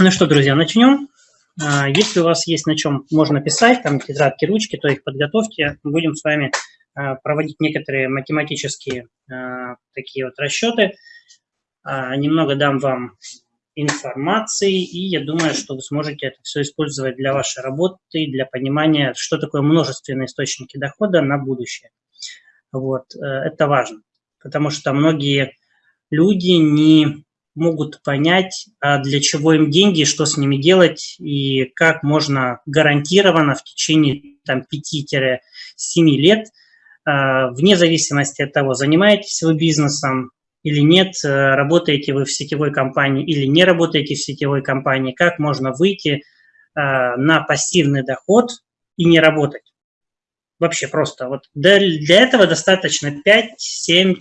Ну что, друзья, начнем. А, если у вас есть на чем можно писать, там тетрадки, ручки, то их подготовьте. Будем с вами а, проводить некоторые математические а, такие вот расчеты. Немного дам вам информации, и я думаю, что вы сможете это все использовать для вашей работы, для понимания, что такое множественные источники дохода на будущее. Вот, э, это важно, потому что многие люди не могут понять, а для чего им деньги, что с ними делать и как можно гарантированно в течение 5-7 лет, а, вне зависимости от того, занимаетесь вы бизнесом или нет, э, работаете вы в сетевой компании или не работаете в сетевой компании, как можно выйти а, на пассивный доход и не работать. Вообще просто. Вот для, для этого достаточно 5-7-10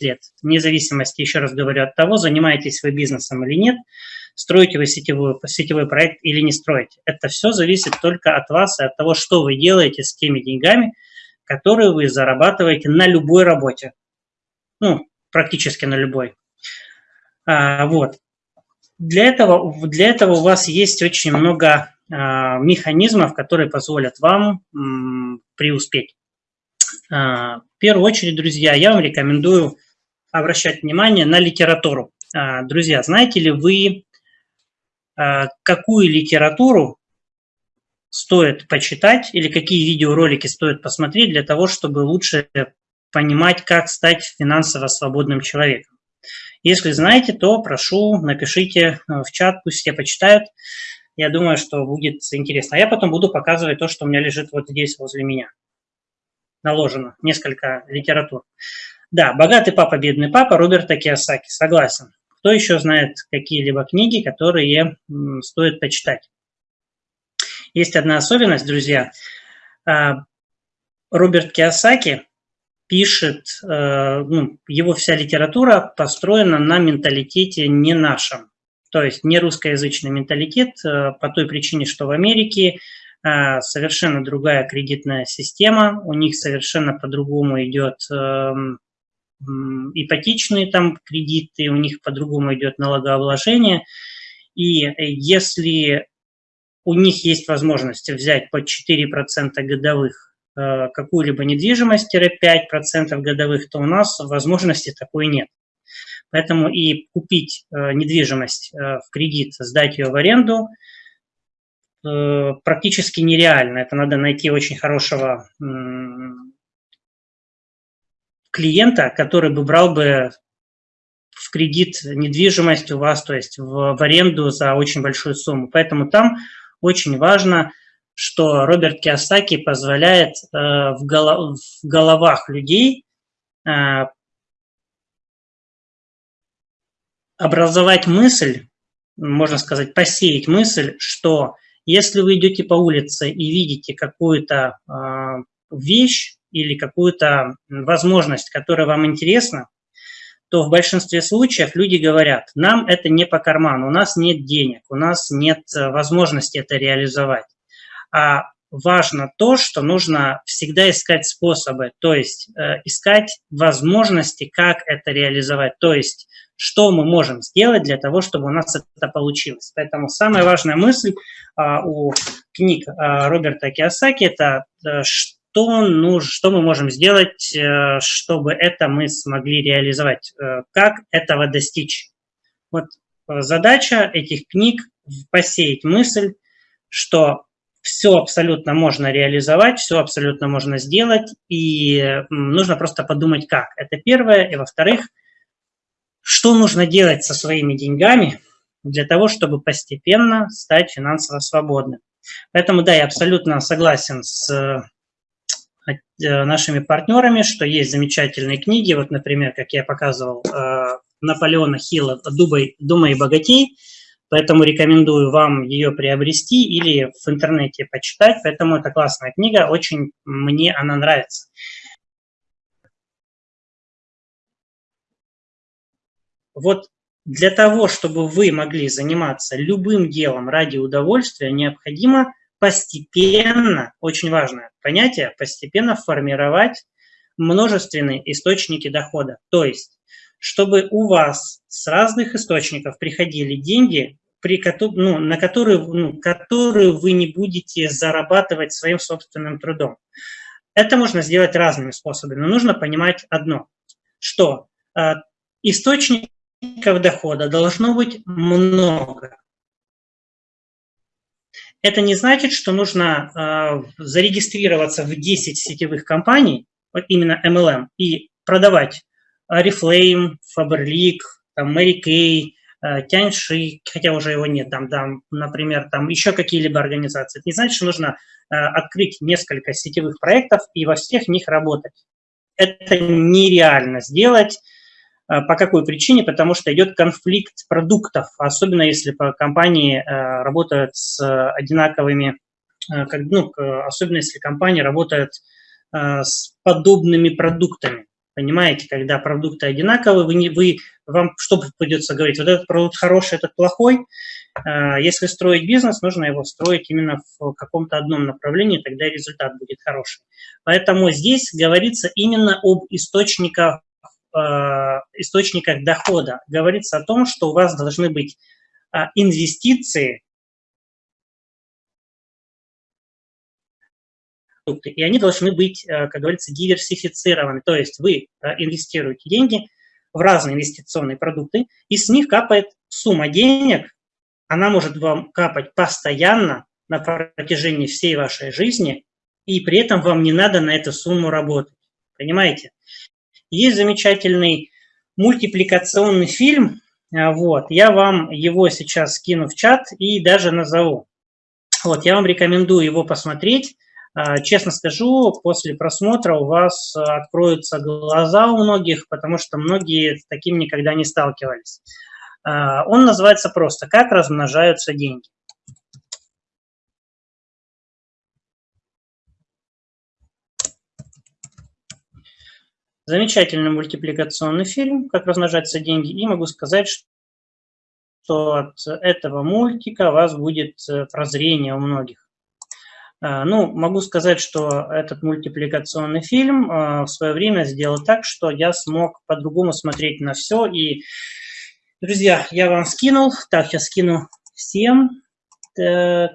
лет. Вне зависимости, еще раз говорю, от того, занимаетесь вы бизнесом или нет, строите вы сетевой, сетевой проект или не строите. Это все зависит только от вас и от того, что вы делаете с теми деньгами, которые вы зарабатываете на любой работе. Ну, практически на любой. А, вот. Для этого, для этого у вас есть очень много а, механизмов, которые позволят вам преуспеть. А, в первую очередь, друзья, я вам рекомендую обращать внимание на литературу. А, друзья, знаете ли вы, какую литературу стоит почитать или какие видеоролики стоит посмотреть для того, чтобы лучше понимать, как стать финансово свободным человеком? Если знаете, то прошу, напишите в чат, пусть все почитают. Я думаю, что будет интересно. А я потом буду показывать то, что у меня лежит вот здесь возле меня. Наложено несколько литератур. Да, «Богатый папа, бедный папа» Роберта Киосаки. Согласен. Кто еще знает какие-либо книги, которые стоит почитать? Есть одна особенность, друзья. А, Роберт Киосаки пишет, э, ну, его вся литература построена на менталитете не нашем. То есть не русскоязычный менталитет э, по той причине, что в Америке э, совершенно другая кредитная система, у них совершенно по-другому идет эм, ипотечные там кредиты, у них по-другому идет налогообложение. И если у них есть возможность взять под 4% годовых э, какую-либо недвижимость-5% годовых, то у нас возможности такой нет. Поэтому и купить э, недвижимость э, в кредит, сдать ее в аренду э, практически нереально. Это надо найти очень хорошего клиента, который бы брал бы в кредит недвижимость у вас, то есть в, в аренду за очень большую сумму. Поэтому там очень важно, что Роберт Киосаки позволяет э, в, голов, в головах людей образовать мысль, можно сказать, посеять мысль, что если вы идете по улице и видите какую-то э, вещь или какую-то возможность, которая вам интересна, то в большинстве случаев люди говорят, нам это не по карману, у нас нет денег, у нас нет э, возможности это реализовать. А важно то, что нужно всегда искать способы, то есть э, искать возможности, как это реализовать. То есть что мы можем сделать для того, чтобы у нас это получилось. Поэтому самая важная мысль а, у книг а, Роберта Киосаки – это а, что, ну, что мы можем сделать, а, чтобы это мы смогли реализовать, а, как этого достичь. Вот задача этих книг – посеять мысль, что все абсолютно можно реализовать, все абсолютно можно сделать, и нужно просто подумать, как. Это первое. И во-вторых – что нужно делать со своими деньгами для того, чтобы постепенно стать финансово свободным? Поэтому, да, я абсолютно согласен с э, нашими партнерами, что есть замечательные книги, вот, например, как я показывал, э, Наполеона Хилла «Думай и богатей», поэтому рекомендую вам ее приобрести или в интернете почитать, поэтому это классная книга, очень мне она нравится. Вот для того, чтобы вы могли заниматься любым делом ради удовольствия, необходимо постепенно, очень важное понятие, постепенно формировать множественные источники дохода. То есть, чтобы у вас с разных источников приходили деньги при, ну, на которую, ну, которую вы не будете зарабатывать своим собственным трудом. Это можно сделать разными способами, но нужно понимать одно, что э, источников дохода должно быть много. Это не значит, что нужно э, зарегистрироваться в 10 сетевых компаний, вот именно MLM, и продавать Oriflame, Faberlic, там, Mary Kay, Тяньши, хотя уже его нет, там, там, например, там еще какие-либо организации. Это не значит, что нужно э, открыть несколько сетевых проектов и во всех них работать. Это нереально сделать. Э, по какой причине? Потому что идет конфликт продуктов, особенно если компании работают с одинаковыми, ну, особенно если компания работает с подобными продуктами. Понимаете, когда продукты одинаковые, вы, не, вы, вам что придется говорить? Вот этот продукт хороший, этот плохой. А, если строить бизнес, нужно его строить именно в каком-то одном направлении, тогда результат будет хороший. Поэтому здесь говорится именно об источниках, а, источниках дохода. Говорится о том, что у вас должны быть а, инвестиции и они должны быть, э, как говорится, диверсифицированы. То есть вы э, инвестируете деньги в разные инвестиционные продукты, и с них капает сумма денег, она может вам капать постоянно на протяжении всей вашей жизни, и при этом вам не надо на эту сумму работать. Понимаете? Есть замечательный мультипликационный фильм, э, вот, я вам его сейчас скину в чат и даже назову. Вот, я вам рекомендую его посмотреть. А, честно скажу, после просмотра у вас а, откроются глаза у многих, потому что многие с таким никогда не сталкивались. А, он называется просто «Как размножаются деньги». Замечательный мультипликационный фильм «Как размножаются деньги». И могу сказать, что от этого мультика у вас будет э, прозрение у многих. А, ну, могу сказать, что этот мультипликационный фильм а, в свое время сделал так, что я смог по-другому смотреть на все. И, друзья, я вам скинул. Так, я скину всем. Так,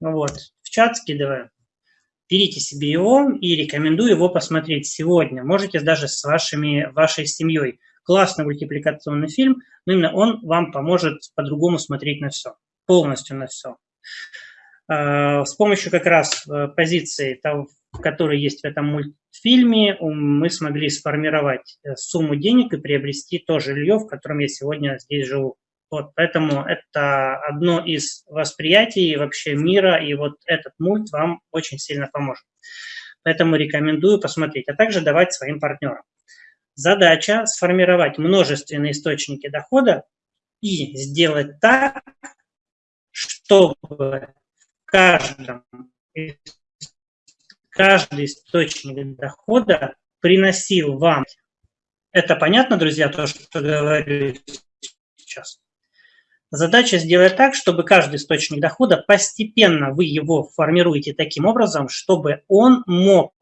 вот, в чат скидываю. Берите себе его и рекомендую его посмотреть сегодня. Можете даже с вашими, вашей семьей. Классный мультипликационный фильм, но именно он вам поможет по-другому смотреть на все, полностью на все. Э, с помощью как раз э, позиции, того, которые есть в этом мультфильме, мы смогли сформировать э, сумму денег и приобрести то жилье, в котором я сегодня здесь живу. Вот, поэтому это одно из восприятий вообще мира, и вот этот мульт вам очень сильно поможет. Поэтому рекомендую посмотреть, а также давать своим партнерам. Задача – сформировать множественные источники дохода и сделать так, чтобы каждом, каждый источник дохода приносил вам. Это понятно, друзья, то, что говорю сейчас? Задача сделать так, чтобы каждый источник дохода, постепенно вы его формируете таким образом, чтобы он мог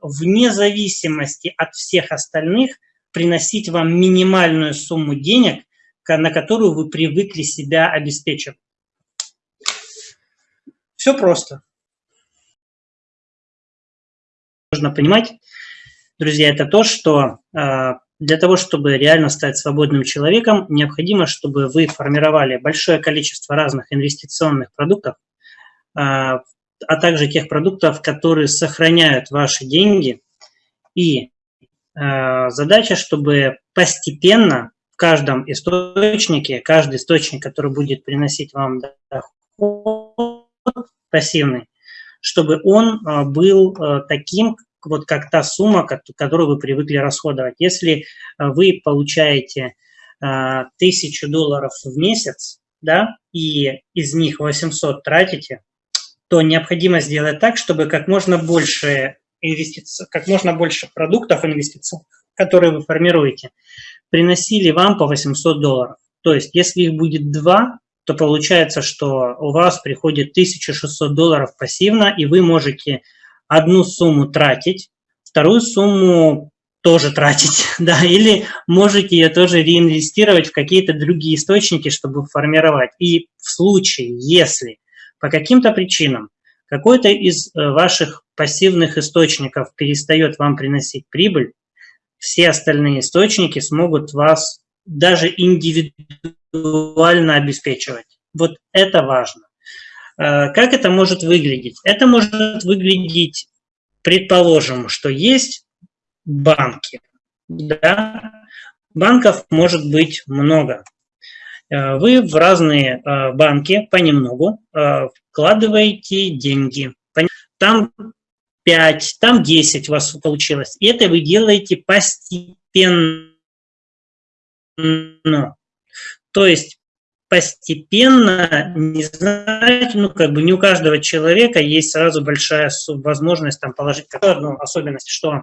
вне зависимости от всех остальных приносить вам минимальную сумму денег, на которую вы привыкли себя обеспечивать. Все просто. Нужно понимать, друзья, это то, что э, для того, чтобы реально стать свободным человеком, необходимо, чтобы вы формировали большое количество разных инвестиционных продуктов, э, а также тех продуктов, которые сохраняют ваши деньги. И э, задача, чтобы постепенно в каждом источнике, каждый источник, который будет приносить вам доход, пассивный, чтобы он а, был а, таким, вот как та сумма, которую вы привыкли расходовать. Если а, вы получаете тысячу долларов в месяц, да, и из них 800 тратите, то необходимо сделать так, чтобы как можно больше инвестиций, как можно больше продуктов инвестиций, которые вы формируете, приносили вам по 800 долларов. То есть, если их будет два, то получается, что у вас приходит 1600 долларов пассивно, и вы можете одну сумму тратить, вторую сумму тоже тратить, да, или можете ее тоже реинвестировать в какие-то другие источники, чтобы формировать. И в случае, если по каким-то причинам какой-то из э, ваших пассивных источников перестает вам приносить прибыль, все остальные источники смогут вас даже индивидуально обеспечивать. Вот это важно. Э, как это может выглядеть? Это может выглядеть, предположим, что есть банки. Да? Банков может быть много. Э, вы в разные э, банки понемногу вкладываете деньги. Там 5, там 10 у вас получилось. И это вы делаете постепенно. То есть постепенно, не знаете, ну, как бы не у каждого человека есть сразу большая возможность там положить одну особенность, что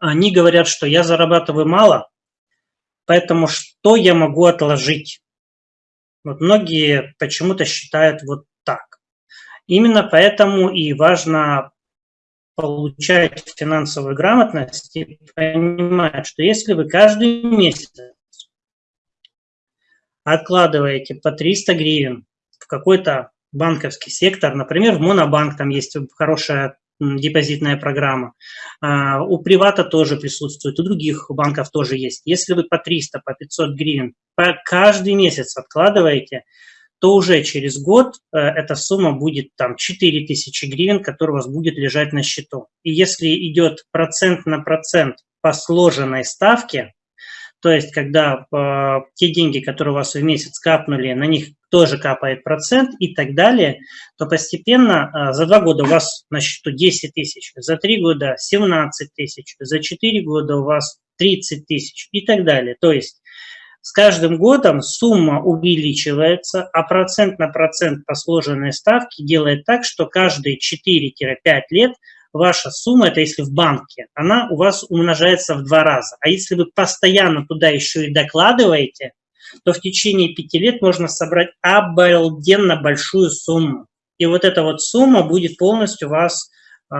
они говорят, что я зарабатываю мало, поэтому что я могу отложить? Вот многие почему-то считают вот так. Именно поэтому и важно получать финансовую грамотность и понимать, что если вы каждый месяц откладываете по 300 гривен в какой-то банковский сектор, например, в Монобанк там есть хорошая депозитная программа. А, у Привата тоже присутствует, у других банков тоже есть. Если вы по 300, по 500 гривен по каждый месяц откладываете, то уже через год э, эта сумма будет там 4000 гривен, которая у вас будет лежать на счету. И если идет процент на процент по сложенной ставке, то есть, когда э, те деньги, которые у вас в месяц капнули, на них тоже капает процент и так далее, то постепенно э, за два года у вас на счету 10 тысяч, за три года 17 тысяч, за четыре года у вас 30 тысяч и так далее. То есть, с каждым годом сумма увеличивается, а процент на процент по сложенной ставке делает так, что каждые 4-5 лет – ваша сумма, это если в банке, она у вас умножается в два раза. А если вы постоянно туда еще и докладываете, то в течение пяти лет можно собрать обалденно большую сумму. И вот эта вот сумма будет полностью вас, э,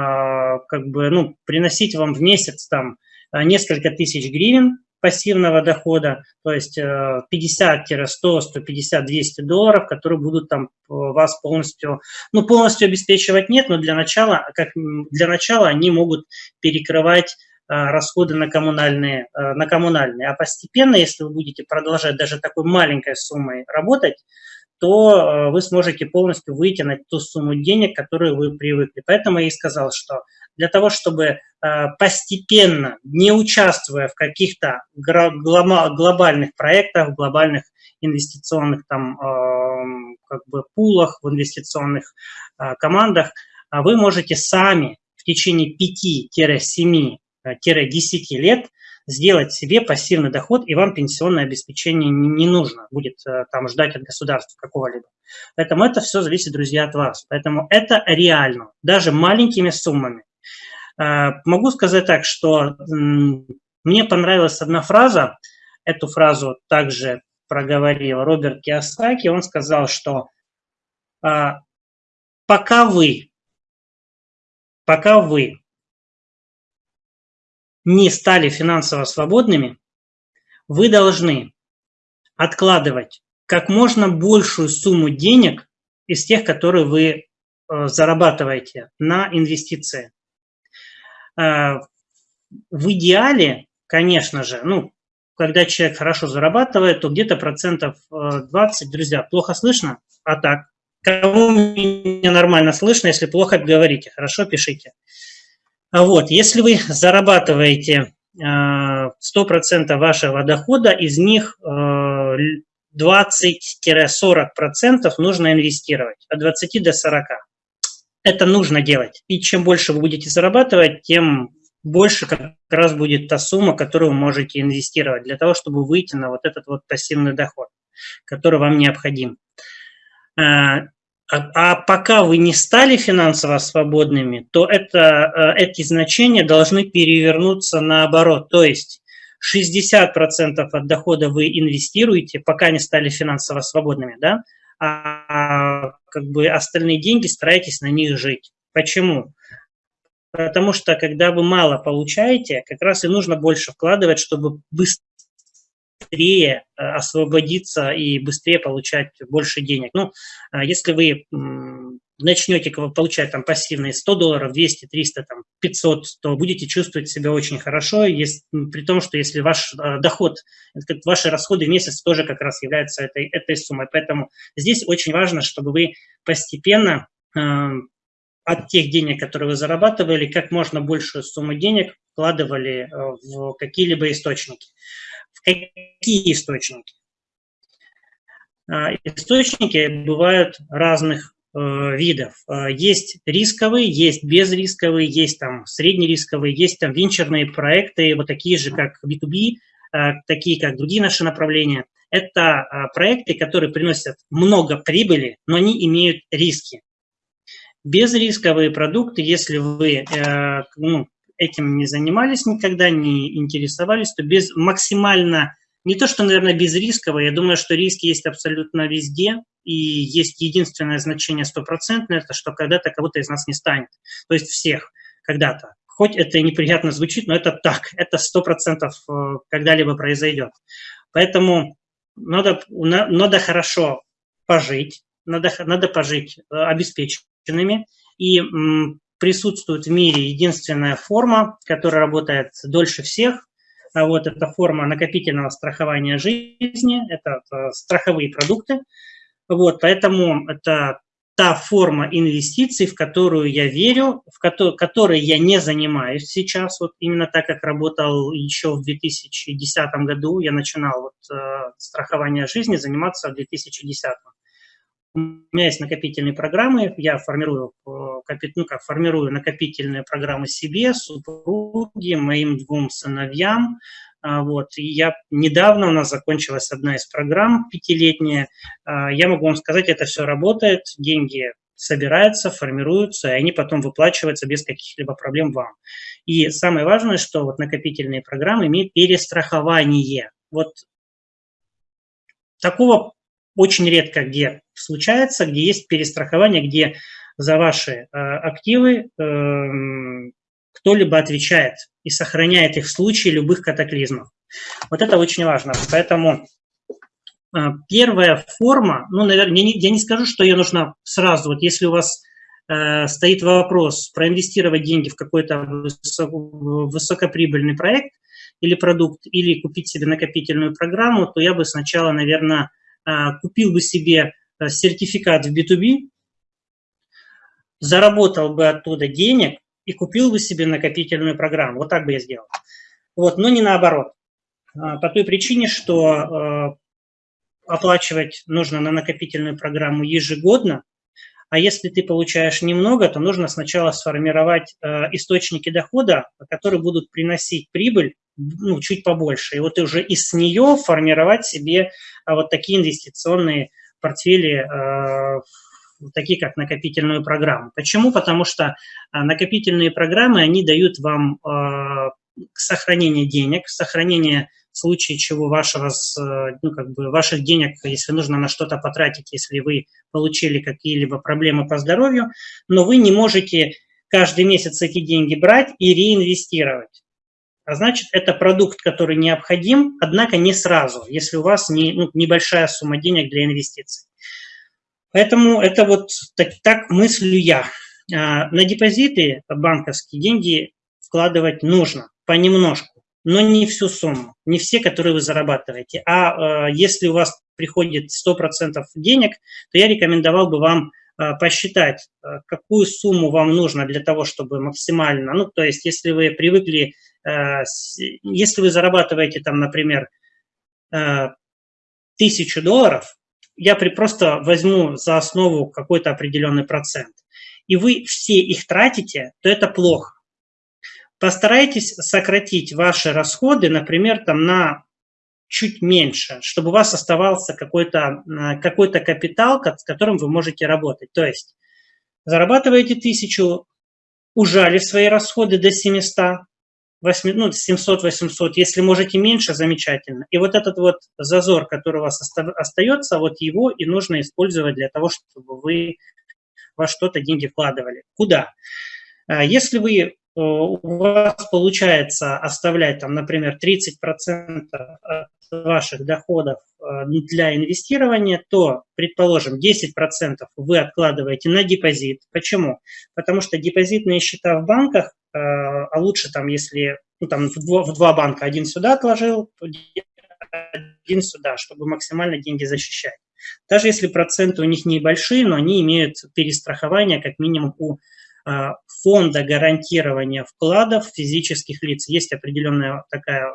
как бы, ну, приносить вам в месяц там несколько тысяч гривен, пассивного дохода, то есть 50-100, 150, 200 долларов, которые будут там э, вас полностью, ну, полностью обеспечивать нет, но для начала, как для начала они могут перекрывать э, расходы на коммунальные, э, на коммунальные. А постепенно, если вы будете продолжать даже такой маленькой суммой работать, то вы сможете полностью выйти на ту сумму денег, которую вы привыкли. Поэтому я и сказал, что для того, чтобы э, постепенно, не участвуя в каких-то глобальных проектах, глобальных инвестиционных там, эм, как бы пулах, в инвестиционных э, командах, а вы можете сами в течение 5-7-10 э, лет сделать себе пассивный доход, и вам пенсионное обеспечение не, нужно будет там ждать от государства какого-либо. Поэтому это все зависит, друзья, от вас. Поэтому это реально, даже маленькими суммами. Э, могу сказать так, что мне понравилась одна фраза, эту фразу также проговорил Роберт Киосаки, он сказал, что э, пока вы, пока вы не стали финансово свободными, вы должны откладывать как можно большую сумму денег из тех, которые вы э, зарабатываете на инвестиции. Э, в идеале, конечно же, ну, когда человек хорошо зарабатывает, то где-то процентов 20, э, друзья, плохо слышно, а так, кому меня нормально слышно, если плохо говорите, хорошо, пишите. А вот, если вы зарабатываете 100% э, вашего дохода, из них 20-40% нужно инвестировать, от 20 до 40 это нужно делать. И чем больше вы будете зарабатывать, тем больше как раз будет та сумма, которую вы можете инвестировать для того, чтобы выйти на вот этот вот пассивный доход, который вам необходим. А, а, а пока вы не стали финансово свободными, то это, э, эти значения должны перевернуться наоборот. То есть 60% от дохода вы инвестируете, пока не стали финансово свободными, да? а как бы остальные деньги старайтесь на них жить. Почему? Потому что, когда вы мало получаете, как раз и нужно больше вкладывать, чтобы быстрее э, освободиться и быстрее получать больше денег. Ну, а если вы начнете получать там пассивные 100 долларов, 200, 300, там, 500, то будете чувствовать себя очень хорошо, если, при том, что если ваш э, доход, ваши расходы в месяц тоже как раз являются этой, этой суммой. Поэтому здесь очень важно, чтобы вы постепенно э, от тех денег, которые вы зарабатывали, как можно большую сумму денег вкладывали э, в какие-либо источники. В какие источники? Э, источники бывают разных Э, видов. Э, есть рисковые, есть безрисковые, есть там среднерисковые, есть там венчурные проекты, вот такие же, как B2B, э, такие, как другие наши направления. Это проекты, которые приносят много прибыли, но они имеют риски. Безрисковые продукты, если вы ну, этим не занимались никогда, не интересовались, то без максимально не то, что, наверное, безрисково, я думаю, что риски есть абсолютно везде, и есть единственное значение стопроцентное, это что когда-то кого-то из нас не станет. То есть всех когда-то. Хоть это и неприятно звучит, но это так, это сто процентов э, когда-либо произойдет. Поэтому надо, надо хорошо пожить, надо, надо пожить э, обеспеченными, и присутствует в мире единственная форма, которая работает дольше всех, а вот это форма накопительного страхования жизни, это, это страховые продукты. Вот, поэтому это та форма инвестиций, в которую я верю, в ко которой я не занимаюсь сейчас, вот именно так, как работал еще в 2010 году, я начинал вот, э, страхование жизни заниматься в 2010. У меня есть накопительные программы, я формирую, э, ну, как, формирую накопительные программы себе, супруге, моим двум сыновьям, а, вот. И я недавно у нас закончилась одна из программ пятилетняя. А, я могу вам сказать, это все работает, деньги собираются, формируются, и они потом выплачиваются без каких-либо проблем вам. И самое важное, что вот накопительные программы имеют перестрахование. Вот такого очень редко где случается, где есть перестрахование, где за ваши э, активы э, кто-либо отвечает и сохраняет их в случае любых катаклизмов. Вот это очень важно. Поэтому э, первая форма, ну, наверное, я не, я не скажу, что ее нужно сразу. Вот если у вас э, стоит вопрос проинвестировать деньги в какой-то высокоприбыльный проект или продукт, или купить себе накопительную программу, то я бы сначала, наверное, э, купил бы себе сертификат в B2B, заработал бы оттуда денег, и купил бы себе накопительную программу. Вот так бы я сделал. Вот, но не наоборот. А, по той причине, что а, оплачивать нужно на накопительную программу ежегодно, а если ты получаешь немного, то нужно сначала сформировать а, источники дохода, которые будут приносить прибыль ну, чуть побольше. И вот уже из нее формировать себе вот такие инвестиционные портфели такие как накопительную программу. Почему? Потому что а, накопительные программы, они дают вам а, сохранение денег, сохранение в случае чего вашего, ну, как бы ваших денег, если нужно на что-то потратить, если вы получили какие-либо проблемы по здоровью, но вы не можете каждый месяц эти деньги брать и реинвестировать. А значит, это продукт, который необходим, однако не сразу, если у вас не, ну, небольшая сумма денег для инвестиций. Поэтому это вот так, так мыслю я. А, на депозиты банковские деньги вкладывать нужно понемножку, но не всю сумму, не все, которые вы зарабатываете. А, а если у вас приходит 100% денег, то я рекомендовал бы вам а, посчитать, какую сумму вам нужно для того, чтобы максимально, ну, то есть если вы привыкли, если вы зарабатываете там, например, тысячу долларов, я при, просто возьму за основу какой-то определенный процент, и вы все их тратите, то это плохо. Постарайтесь сократить ваши расходы, например, там на чуть меньше, чтобы у вас оставался какой-то э, какой, -то, капитал, с которым вы можете работать. То есть зарабатываете тысячу, ужали свои расходы до 700, 8, ну, 700-800, если можете меньше, замечательно. И вот этот вот зазор, который у вас остается, вот его и нужно использовать для того, чтобы вы во что-то деньги вкладывали. Куда? А если вы у вас получается оставлять, там, например, 30% от ваших доходов э, для инвестирования, то, предположим, 10% вы откладываете на депозит. Почему? Потому что депозитные счета в банках, э, а лучше там, если ну, там, в, два, в два банка, один сюда отложил, один сюда, чтобы максимально деньги защищать. Даже если проценты у них небольшие, но они имеют перестрахование как минимум у а, фонда гарантирования вкладов физических лиц. Есть определенная такая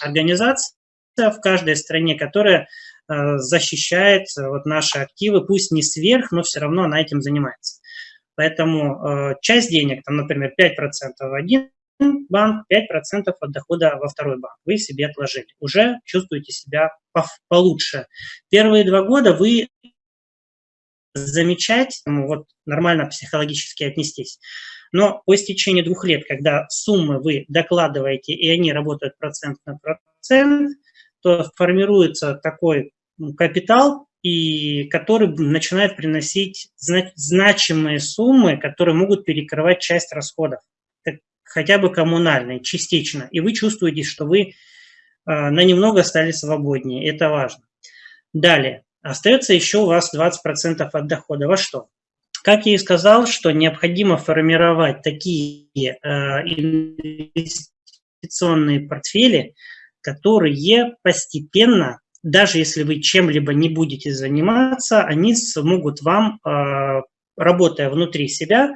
организация в каждой стране, которая а, защищает вот наши активы, пусть не сверх, но все равно она этим занимается. Поэтому а, часть денег, там, например, 5% в один банк, 5% от дохода во второй банк вы себе отложили. Уже чувствуете себя получше. Первые два года вы замечать, вот нормально психологически отнестись. Но по истечении двух лет, когда суммы вы докладываете, и они работают процент на процент, то формируется такой капитал, и который начинает приносить значимые суммы, которые могут перекрывать часть расходов, хотя бы коммунальные, частично. И вы чувствуете, что вы а, на немного стали свободнее. Это важно. Далее. Остается еще у вас 20% от дохода. Во что? Как я и сказал, что необходимо формировать такие э, инвестиционные портфели, которые постепенно, даже если вы чем-либо не будете заниматься, они смогут вам, э, работая внутри себя,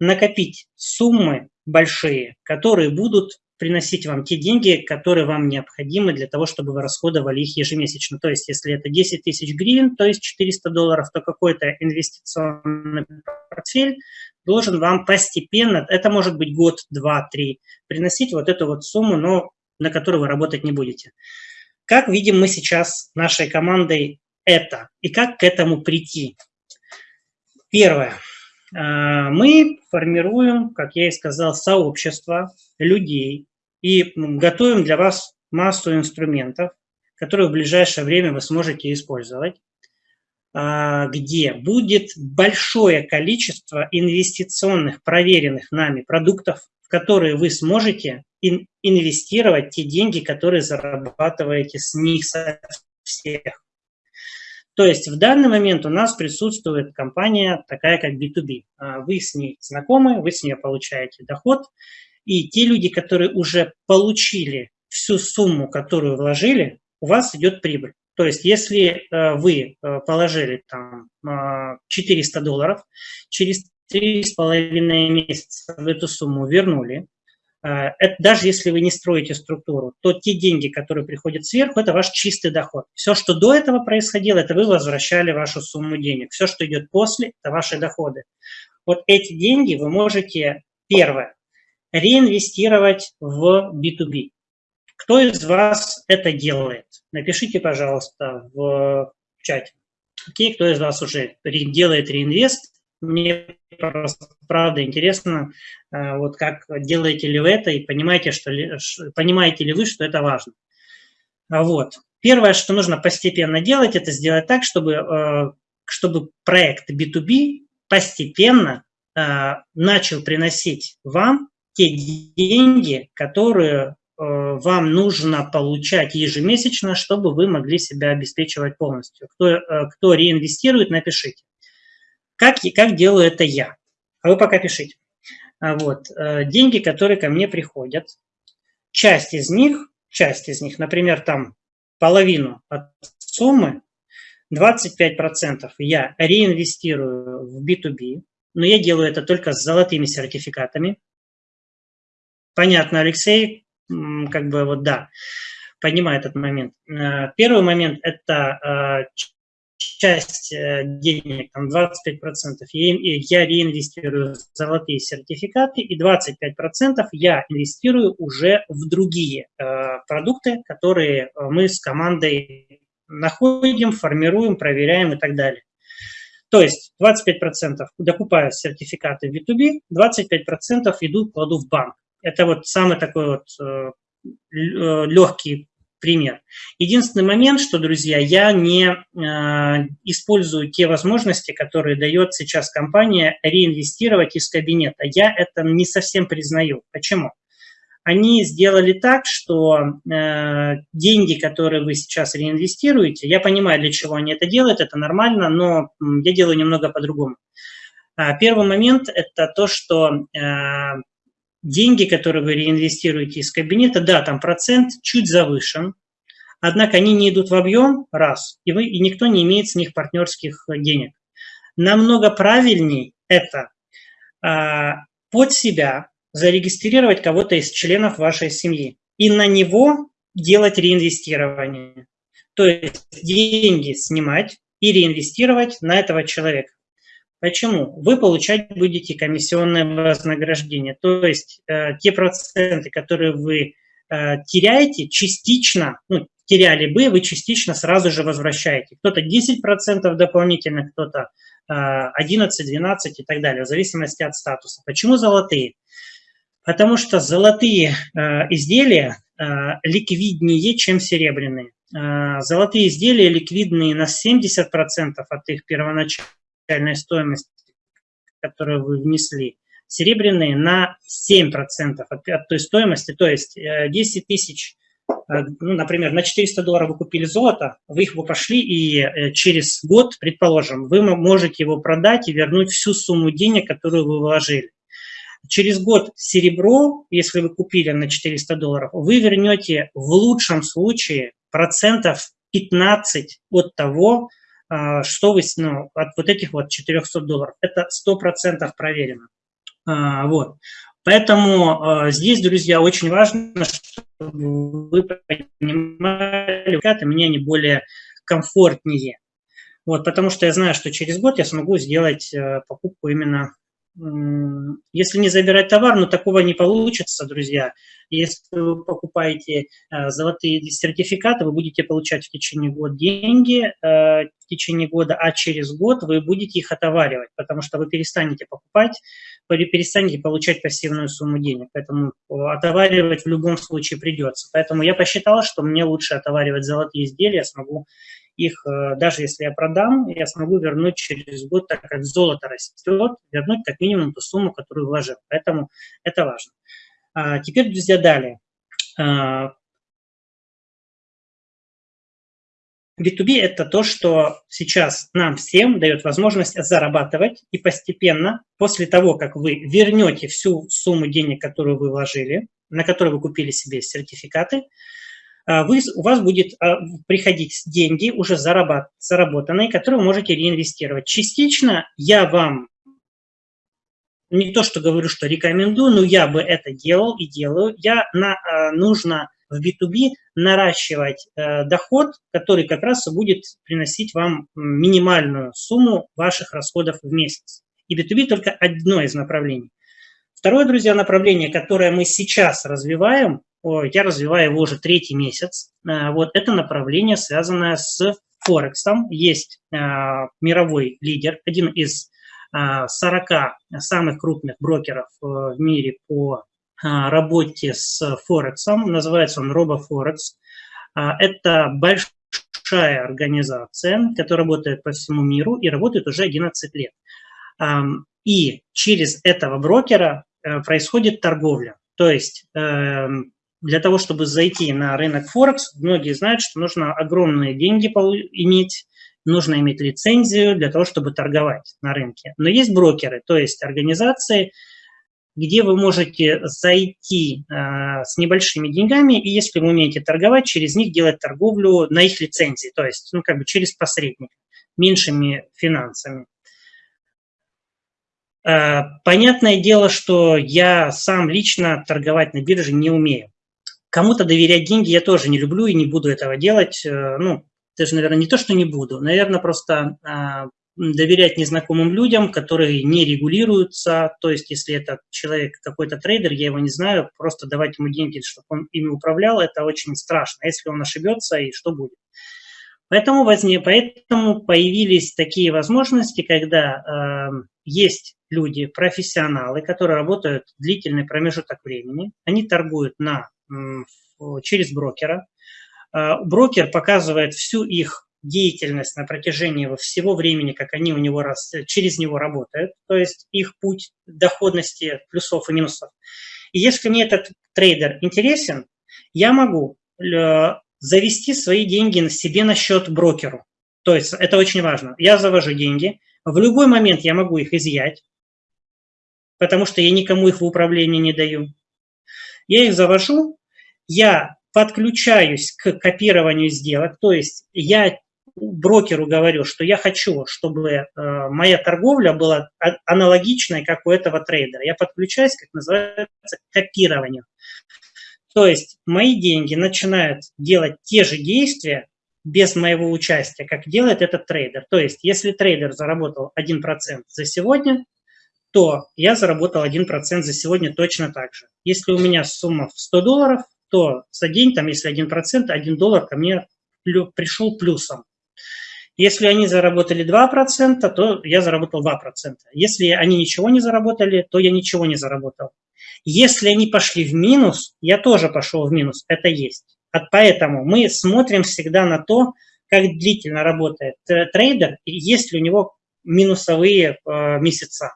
накопить суммы большие, которые будут приносить вам те деньги, которые вам необходимы для того, чтобы вы расходовали их ежемесячно. То есть, если это 10 тысяч гривен, то есть 400 долларов, то какой-то инвестиционный портфель должен вам постепенно, это может быть год, два, три, приносить вот эту вот сумму, но на которую вы работать не будете. Как видим мы сейчас нашей командой это и как к этому прийти? Первое. А, мы формируем, как я и сказал, сообщество людей, и готовим для вас массу инструментов, которые в ближайшее время вы сможете использовать, а, где будет большое количество инвестиционных, проверенных нами продуктов, в которые вы сможете инвестировать те деньги, которые зарабатываете с них со всех. То есть в данный момент у нас присутствует компания такая, как B2B. А, вы с ней знакомы, вы с нее получаете доход, и те люди, которые уже получили всю сумму, которую вложили, у вас идет прибыль. То есть если э, вы э, положили там 400 э, долларов, через 3,5 месяца в эту сумму вернули, это, даже если вы не строите структуру, то те деньги, которые приходят сверху, это ваш чистый доход. Все, что до этого происходило, это вы возвращали вашу сумму денег. Все, что идет после, это ваши доходы. Вот эти деньги вы можете, первое, реинвестировать в B2B. Кто из вас это делает? Напишите, пожалуйста, в чате. Окей, кто из вас уже делает реинвест? Мне правда интересно, э, вот как делаете ли вы это и понимаете, что ли, понимаете ли вы, что это важно. Вот. Первое, что нужно постепенно делать, это сделать так, чтобы, э, чтобы проект B2B постепенно э, начал приносить вам те деньги, которые вам нужно получать ежемесячно, чтобы вы могли себя обеспечивать полностью. Кто, кто реинвестирует, напишите. Как, как делаю это я? А вы пока пишите. А вот, э, деньги, которые ко мне приходят, часть из них, часть из них, например, там половину от суммы, 25% я реинвестирую в B2B, но я делаю это только с золотыми сертификатами, Понятно, Алексей, как бы вот да, понимаю этот момент. Э, первый момент – это э, часть э, денег, там 25%, я реинвестирую в золотые сертификаты, и 25% я инвестирую уже в другие продукты, которые мы с командой находим, формируем, проверяем и так далее. То есть 25% докупаю сертификаты в B2B, 25% идут, кладу в банк. Это вот самый такой вот э, легкий пример. Единственный момент, что, друзья, я не э, использую те возможности, которые дает сейчас компания реинвестировать из кабинета. Я это не совсем признаю. Почему? Они сделали так, что э, деньги, которые вы сейчас реинвестируете, я понимаю, для чего они это делают, это нормально, но я делаю немного по-другому. А, первый момент – это то, что э, деньги, которые вы реинвестируете из кабинета, да, там процент чуть завышен, однако они не идут в объем, раз, и, вы, и никто не имеет с них партнерских денег. Намного правильней это а, под себя зарегистрировать кого-то из членов вашей семьи и на него делать реинвестирование. То есть деньги снимать и реинвестировать на этого человека. Почему? Вы получать будете комиссионное вознаграждение, то есть э, те проценты, которые вы э, теряете, частично, ну, теряли бы, вы частично сразу же возвращаете. Кто-то 10% дополнительно, кто-то э, 11, 12 и так далее, в зависимости от статуса. Почему золотые? Потому что золотые э, изделия э, ликвиднее, чем серебряные. Э, золотые изделия ликвидные на 70% от их первоначального реальной стоимости, которую вы внесли, серебряные на 7% от, от той стоимости, то есть 10 э, тысяч, э, ну, например, на 400 долларов вы купили золото, вы их пошли и э, через год, предположим, вы можете его продать и вернуть всю сумму денег, которую вы вложили. Через год серебро, если вы купили на 400 долларов, вы вернете в лучшем случае процентов 15 от того, что вы, ну, от вот этих вот 400 долларов. Это 100% проверено. А, вот. Поэтому а, здесь, друзья, очень важно, чтобы вы понимали, как мне они более комфортнее. Вот, потому что я знаю, что через год я смогу сделать э, покупку именно если не забирать товар, но такого не получится, друзья. Если вы покупаете э, золотые сертификаты, вы будете получать в течение года деньги, э, в течение года, а через год вы будете их отоваривать, потому что вы перестанете покупать, перестанете получать пассивную сумму денег. Поэтому отоваривать в любом случае придется. Поэтому я посчитала, что мне лучше отоваривать золотые изделия, смогу их, э, даже если я продам, я смогу вернуть через год, так как золото растет, вернуть как минимум ту сумму, которую вложил. Поэтому это важно. А, теперь, друзья, далее. А, B2B – это то, что сейчас нам всем дает возможность зарабатывать и постепенно, после того, как вы вернете всю сумму денег, которую вы вложили, на которую вы купили себе сертификаты, вы, у вас будет а, приходить деньги, уже зарабат, заработанные, которые вы можете реинвестировать. Частично я вам не то, что говорю, что рекомендую, но я бы это делал и делаю. Я на, а, нужно в B2B наращивать э, доход, который как раз будет приносить вам минимальную сумму ваших расходов в месяц. И B2B только одно из направлений. Второе, друзья, направление, которое мы сейчас развиваем, я развиваю его уже третий месяц. Э, вот это направление, связанное с Форексом. Есть э, мировой лидер, один из 40 э, самых крупных брокеров в мире по работе с Форексом. Называется он RoboForex. Это большая организация, которая работает по всему миру и работает уже 11 лет. И через этого брокера происходит торговля. То есть эм, для того, чтобы зайти на рынок Форекс, многие знают, что нужно огромные деньги иметь, нужно иметь лицензию для того, чтобы торговать на рынке. Но есть брокеры, то есть организации, где вы можете зайти э, с небольшими деньгами, и если вы умеете торговать, через них делать торговлю на их лицензии, то есть ну, как бы через посредника, меньшими финансами. Э, понятное дело, что я сам лично торговать на бирже не умею. Кому-то доверять деньги я тоже не люблю и не буду этого делать. Э, ну, даже, наверное, не то, что не буду. Наверное, просто а, доверять незнакомым людям, которые не регулируются. То есть, если это человек какой-то трейдер, я его не знаю, просто давать ему деньги, чтобы он ими управлял, это очень страшно. Если он ошибется, и что будет? Поэтому, возне, поэтому появились такие возможности, когда э, есть люди, профессионалы, которые работают длительный промежуток времени, они торгуют на через брокера. брокер показывает всю их деятельность на протяжении всего времени, как они у него раз, через него работают, то есть их путь доходности плюсов и минусов. И если мне этот трейдер интересен, я могу э, завести свои деньги на себе на счет брокеру. То есть это очень важно. Я завожу деньги, в любой момент я могу их изъять, потому что я никому их в управление не даю. Я их завожу, я подключаюсь к копированию сделок, то есть я брокеру говорю, что я хочу, чтобы э, моя торговля была аналогичной, как у этого трейдера. Я подключаюсь, как называется, к копированию. То есть мои деньги начинают делать те же действия без моего участия, как делает этот трейдер. То есть если трейдер заработал 1% за сегодня, то я заработал 1% за сегодня точно так же. Если у меня сумма в 100 долларов, то за день, там, если 1%, 1 доллар ко мне пришел плюсом. Если они заработали 2%, то я заработал 2%. Если они ничего не заработали, то я ничего не заработал. Если они пошли в минус, я тоже пошел в минус. Это есть. Поэтому мы смотрим всегда на то, как длительно работает трейдер, и есть ли у него минусовые э, месяца.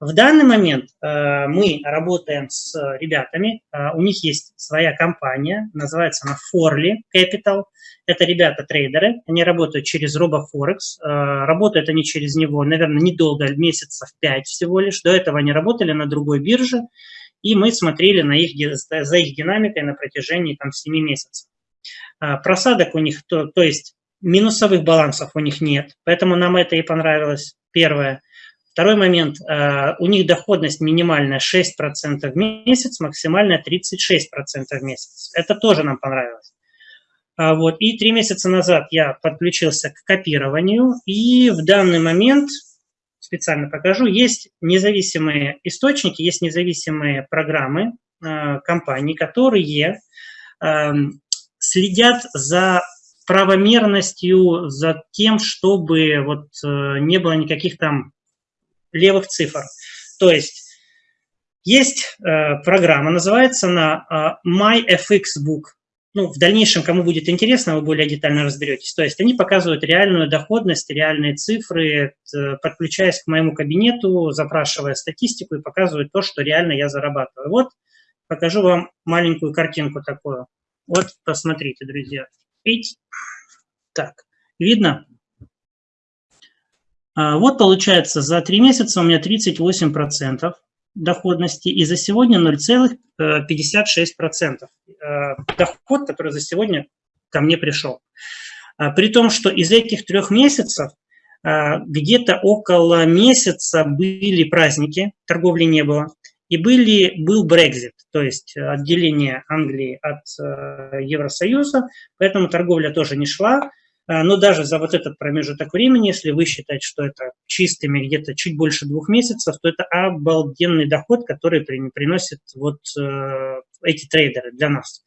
В данный момент э, мы работаем с ребятами, э, у них есть своя компания, называется она Forly Capital. Это ребята-трейдеры, они работают через RoboForex, э, работают они через него, наверное, недолго, месяцев 5 всего лишь. До этого они работали на другой бирже, и мы смотрели на их, за их динамикой на протяжении там, 7 месяцев. Просадок у них, то, то есть минусовых балансов у них нет, поэтому нам это и понравилось, первое – Второй момент, э, у них доходность минимальная 6% в месяц, максимальная 36% в месяц. Это тоже нам понравилось. А вот. И три месяца назад я подключился к копированию, и в данный момент, специально покажу, есть независимые источники, есть независимые программы э, компаний, которые эм, следят за правомерностью, за тем, чтобы вот э, не было никаких там левых цифр. То есть есть э, программа, называется она э, MyFXBook. Ну, в дальнейшем, кому будет интересно, вы более детально разберетесь. То есть они показывают реальную доходность, реальные цифры, э, подключаясь к моему кабинету, запрашивая статистику и показывают то, что реально я зарабатываю. Вот покажу вам маленькую картинку такую. Вот, посмотрите, друзья. Видите? Так, видно? А, вот получается, за три месяца у меня 38% доходности, и за сегодня 0,56%. Э, доход, который за сегодня ко мне пришел. А, при том, что из этих трех месяцев а, где-то около месяца были праздники, торговли не было, и были, был Brexit, то есть отделение Англии от э, Евросоюза, поэтому торговля тоже не шла, но даже за вот этот промежуток времени, если вы считаете, что это чистыми где-то чуть больше двух месяцев, то это обалденный доход, который приносит вот э, эти трейдеры для нас.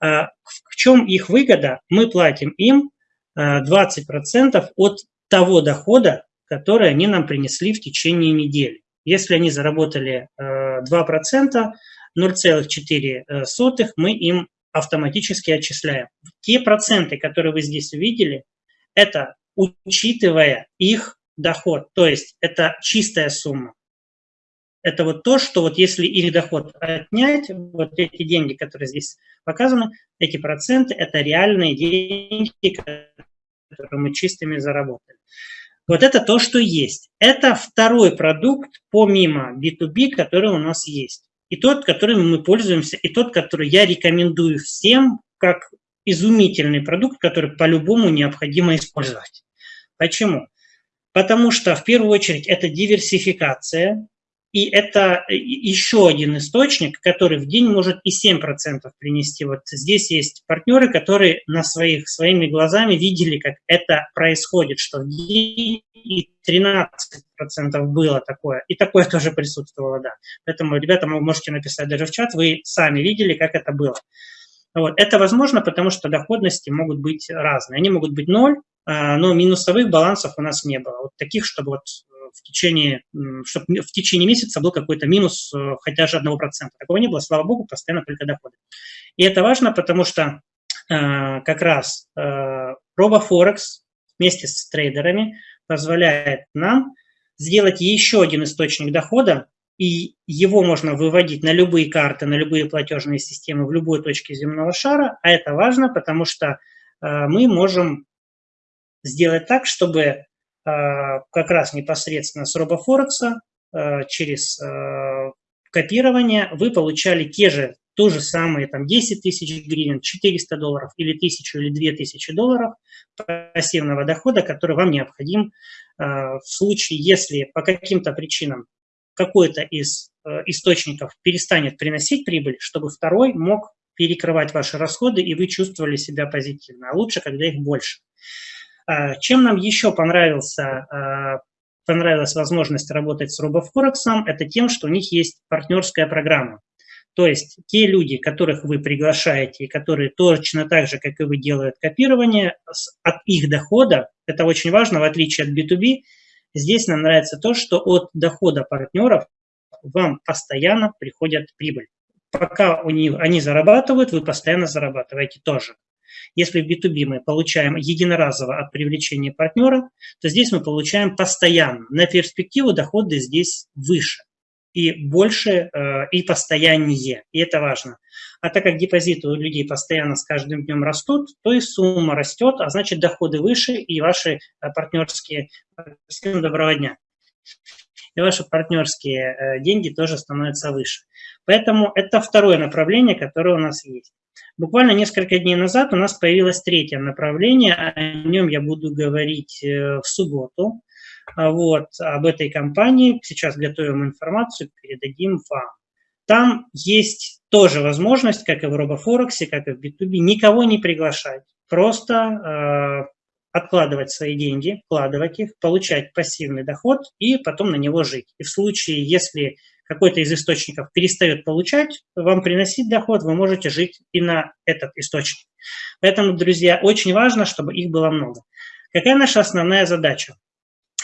А, в чем их выгода? Мы платим им 20% э, от того дохода, который они нам принесли в течение недели. Если они заработали 2%, э, 0,4 мы им автоматически отчисляем. Те проценты, которые вы здесь увидели, это учитывая их доход, то есть это чистая сумма. Это вот то, что вот если их доход отнять, вот эти деньги, которые здесь показаны, эти проценты, это реальные деньги, которые мы чистыми заработали. Вот это то, что есть. Это второй продукт помимо B2B, который у нас есть и тот, которым мы пользуемся, и тот, который я рекомендую всем как изумительный продукт, который по-любому необходимо использовать. Почему? Потому что в первую очередь это диверсификация, и это еще один источник, который в день может и 7% принести. Вот здесь есть партнеры, которые на своих, своими глазами видели, как это происходит, что в день и 13% было такое. И такое тоже присутствовало, да. Поэтому, ребята, вы можете написать даже в чат, вы сами видели, как это было. Вот. Это возможно, потому что доходности могут быть разные. Они могут быть ноль, а, но минусовых балансов у нас не было. Вот таких, чтобы вот в течение, чтобы в течение месяца был какой-то минус хотя же одного процента. Такого не было, слава богу, постоянно только доходы. И это важно, потому что как раз RoboForex вместе с трейдерами позволяет нам сделать еще один источник дохода, и его можно выводить на любые карты, на любые платежные системы в любой точке земного шара, а это важно, потому что мы можем сделать так, чтобы как раз непосредственно с RoboForex через копирования, вы получали те же, то же самое, там, 10 тысяч гривен, 400 долларов или 1000 или 2000 долларов пассивного дохода, который вам необходим в случае, если по каким-то причинам какой-то из источников перестанет приносить прибыль, чтобы второй мог перекрывать ваши расходы, и вы чувствовали себя позитивно. А лучше, когда их больше. Э, чем нам еще понравился понравилась возможность работать с RoboForex, это тем, что у них есть партнерская программа. То есть те люди, которых вы приглашаете, и которые точно так же, как и вы, делают копирование, от их дохода, это очень важно, в отличие от B2B, здесь нам нравится то, что от дохода партнеров вам постоянно приходят прибыль. Пока у них, они зарабатывают, вы постоянно зарабатываете тоже. Если в B2B мы получаем единоразово от привлечения партнера, то здесь мы получаем постоянно. На перспективу доходы здесь выше и больше, э, и постояннее, и это важно. А так как депозиты у людей постоянно с каждым днем растут, то и сумма растет, а значит доходы выше, и ваши э, партнерские... Всем доброго дня! И ваши партнерские э, деньги тоже становятся выше. Поэтому это второе направление, которое у нас есть. Буквально несколько дней назад у нас появилось третье направление, о нем я буду говорить э, в субботу. А вот, об этой компании сейчас готовим информацию, передадим вам. Там есть тоже возможность, как и в RoboForex, как и в B2B, никого не приглашать. Просто э, откладывать свои деньги, вкладывать их, получать пассивный доход и потом на него жить. И в случае, если какой-то из источников перестает получать, вам приносить доход, вы можете жить и на этот источник. Поэтому, друзья, очень важно, чтобы их было много. Какая наша основная задача?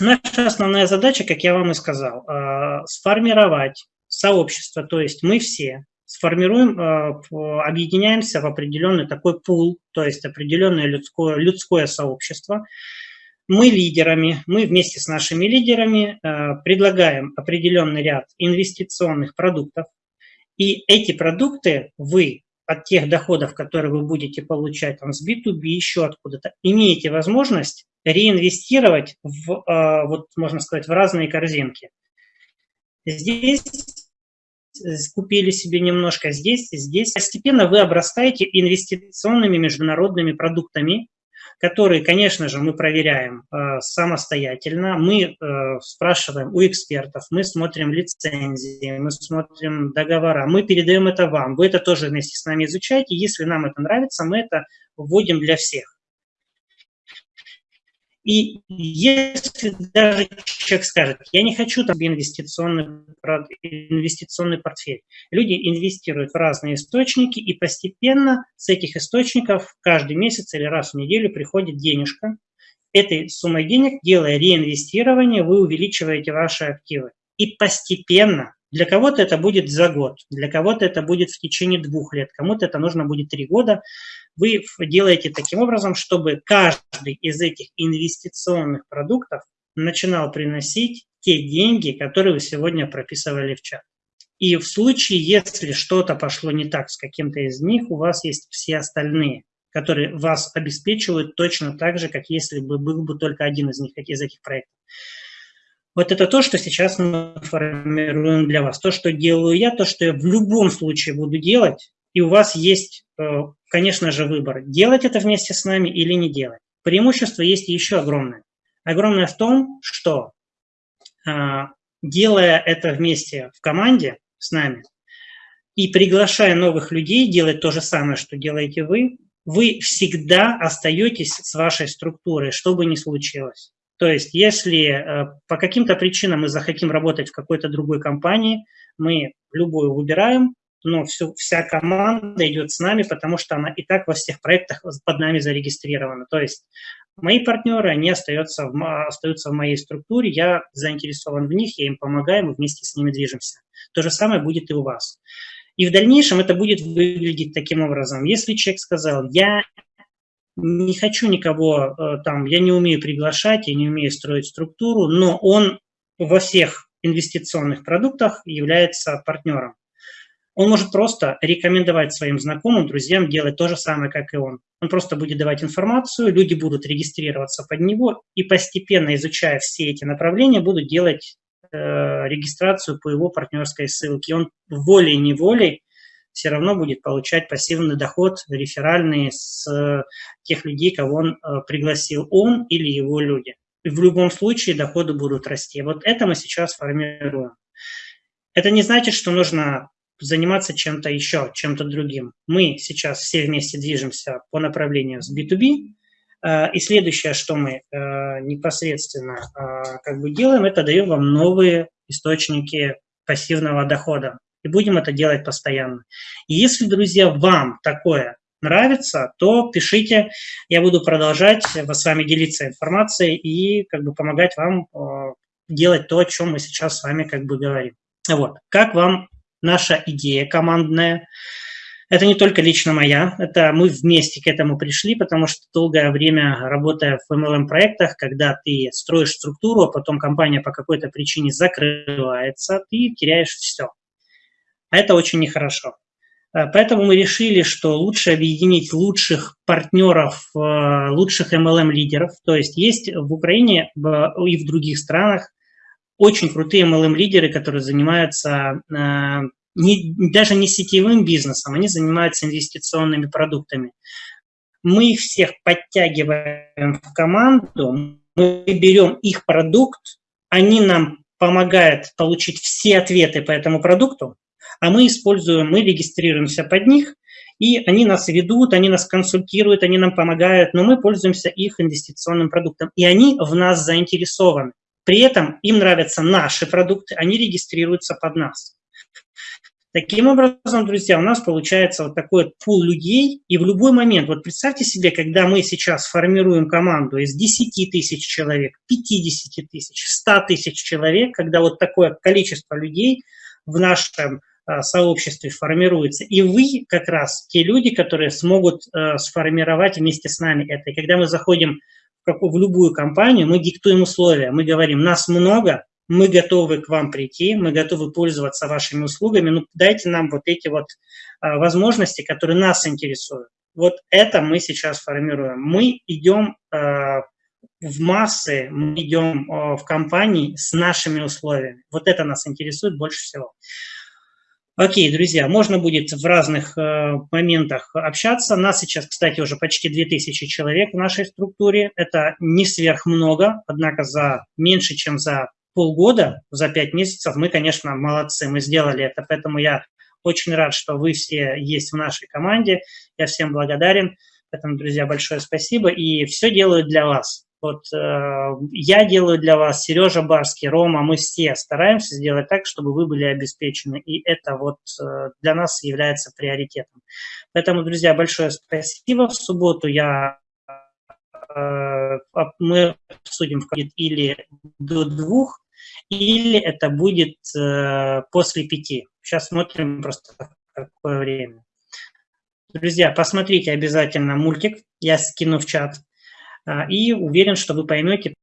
Наша основная задача, как я вам и сказал, э, сформировать сообщество, то есть мы все сформируем, э, объединяемся в определенный такой пул, то есть определенное людское, людское сообщество, мы лидерами, мы вместе с нашими лидерами э, предлагаем определенный ряд инвестиционных продуктов, и эти продукты вы от тех доходов, которые вы будете получать там, с B2B, еще откуда-то, имеете возможность реинвестировать в, э, вот можно сказать, в разные корзинки. Здесь купили себе немножко здесь здесь. Постепенно вы обрастаете инвестиционными международными продуктами, которые, конечно же, мы проверяем э, самостоятельно. Мы э, спрашиваем у экспертов, мы смотрим лицензии, мы смотрим договора, мы передаем это вам. Вы это тоже вместе с нами изучаете. Если нам это нравится, мы это вводим для всех. И если даже человек скажет, я не хочу там инвестиционный, инвестиционный портфель, люди инвестируют в разные источники, и постепенно с этих источников каждый месяц или раз в неделю приходит денежка. Этой суммой денег, делая реинвестирование, вы увеличиваете ваши активы. И постепенно для кого-то это будет за год, для кого-то это будет в течение двух лет, кому-то это нужно будет три года. Вы делаете таким образом, чтобы каждый из этих инвестиционных продуктов начинал приносить те деньги, которые вы сегодня прописывали в чат. И в случае, если что-то пошло не так с каким-то из них, у вас есть все остальные, которые вас обеспечивают точно так же, как если бы был бы только один из них, из этих проектов. Вот это то, что сейчас мы формируем для вас. То, что делаю я, то, что я в любом случае буду делать, и у вас есть, э, конечно же, выбор, делать это вместе с нами или не делать. Преимущество есть еще огромное. Огромное в том, что э, делая это вместе в команде с нами и приглашая новых людей делать то же самое, что делаете вы, вы всегда остаетесь с вашей структурой, что бы ни случилось. То есть если э, по каким-то причинам мы захотим работать в какой-то другой компании, мы любую выбираем, но всю, вся команда идет с нами, потому что она и так во всех проектах под нами зарегистрирована. То есть мои партнеры, они остаются в, остаются в моей структуре, я заинтересован в них, я им помогаю, мы вместе с ними движемся. То же самое будет и у вас. И в дальнейшем это будет выглядеть таким образом. Если человек сказал, я не хочу никого э, там, я не умею приглашать, я не умею строить структуру, но он во всех инвестиционных продуктах является партнером. Он может просто рекомендовать своим знакомым, друзьям делать то же самое, как и он. Он просто будет давать информацию, люди будут регистрироваться под него и постепенно, изучая все эти направления, будут делать э, регистрацию по его партнерской ссылке. Он волей-неволей все равно будет получать пассивный доход реферальный с э, тех людей, кого он э, пригласил, он или его люди. И в любом случае доходы будут расти. Вот это мы сейчас формируем. Это не значит, что нужно заниматься чем-то еще, чем-то другим. Мы сейчас все вместе движемся по направлению с B2B, э, и следующее, что мы непосредственно как бы делаем, это даем вам новые источники пассивного дохода и будем это делать постоянно. Если, друзья, вам такое нравится, то пишите, я буду продолжать с вами делиться информацией и как бы помогать вам э, делать то, о чем мы сейчас с вами как бы говорим. Вот. Как вам наша идея командная? Это не только лично моя, это мы вместе к этому пришли, потому что долгое время, работая в MLM-проектах, когда ты строишь структуру, а потом компания по какой-то причине закрывается, ты теряешь все. Это очень нехорошо. Э, поэтому мы решили, что лучше объединить лучших партнеров, э, лучших MLM-лидеров. То есть есть в Украине и в других странах очень крутые MLM-лидеры, которые занимаются э, не, даже не сетевым бизнесом, они занимаются инвестиционными продуктами. Мы их всех подтягиваем в команду, мы берем их продукт, они нам помогают получить все ответы по этому продукту, а мы используем, мы регистрируемся под них, и они нас ведут, они нас консультируют, они нам помогают, но мы пользуемся их инвестиционным продуктом, и они в нас заинтересованы. При этом им нравятся наши продукты, они регистрируются под нас. Таким образом, друзья, у нас получается вот такой пул людей, и в любой момент, вот представьте себе, когда мы сейчас формируем команду из 10 тысяч человек, 50 тысяч, 100 тысяч человек, когда вот такое количество людей в нашем сообществе формируется. И вы как раз те люди, которые смогут э, сформировать вместе с нами это. И когда мы заходим в, какую, в любую компанию, мы диктуем условия, мы говорим, нас много, мы готовы к вам прийти, мы готовы пользоваться вашими услугами, но дайте нам вот эти вот э, возможности, которые нас интересуют. Вот это мы сейчас формируем. Мы идем э, в массы, мы идем э, в компании с нашими условиями. Вот это нас интересует больше всего. Окей, друзья, можно будет в разных э, моментах общаться. Нас сейчас, кстати, уже почти 2000 человек в нашей структуре. Это не сверх много, однако за меньше, чем за полгода, за 5 месяцев мы, конечно, молодцы, мы сделали это. Поэтому я очень рад, что вы все есть в нашей команде. Я всем благодарен. Поэтому, друзья, большое спасибо. И все делаю для вас. Вот э, я делаю для вас, Сережа Барский, Рома, мы все стараемся сделать так, чтобы вы были обеспечены. И это вот э, для нас является приоритетом. Поэтому, друзья, большое спасибо. В субботу я э, мы обсудим или до двух, или это будет э, после пяти. Сейчас смотрим просто какое время. Друзья, посмотрите обязательно мультик, я скину в чат. А, и уверен, что вы поймете,